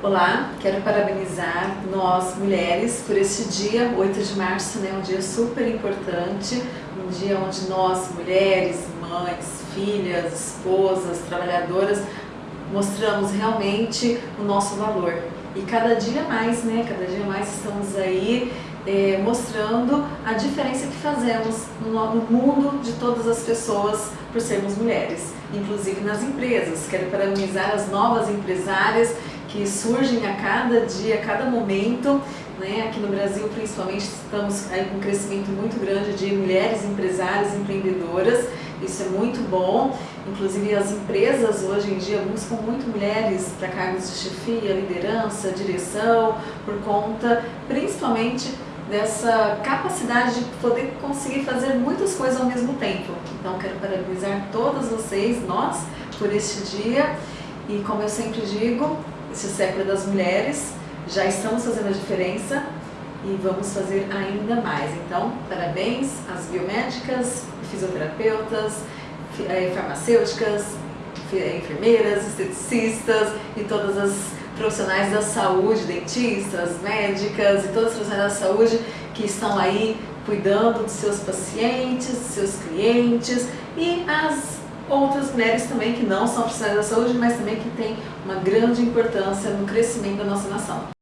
Olá, quero parabenizar nós mulheres por este dia, 8 de março, né, um dia super importante, um dia onde nós mulheres, mães, filhas, esposas, trabalhadoras, mostramos realmente o nosso valor. E cada dia mais, né, cada dia mais estamos aí é, mostrando a diferença que fazemos no, no mundo de todas as pessoas por sermos mulheres, inclusive nas empresas. Quero parabenizar as novas empresárias que surgem a cada dia, a cada momento. Né? Aqui no Brasil, principalmente, estamos aí com um crescimento muito grande de mulheres empresárias, empreendedoras. Isso é muito bom. Inclusive, as empresas hoje em dia buscam muito mulheres para cargos de chefia, liderança, direção, por conta, principalmente, dessa capacidade de poder conseguir fazer muitas coisas ao mesmo tempo. Então, quero parabenizar todas vocês, nós, por este dia. E como eu sempre digo, esse século das mulheres, já estamos fazendo a diferença e vamos fazer ainda mais. Então, parabéns às biomédicas, fisioterapeutas, eh, farmacêuticas, eh, enfermeiras, esteticistas e todas as profissionais da saúde, dentistas, médicas e todas as profissionais da saúde que estão aí cuidando dos seus pacientes, dos seus clientes e as outras mulheres também que não são profissionais da saúde, mas também que têm uma grande importância no crescimento da nossa nação.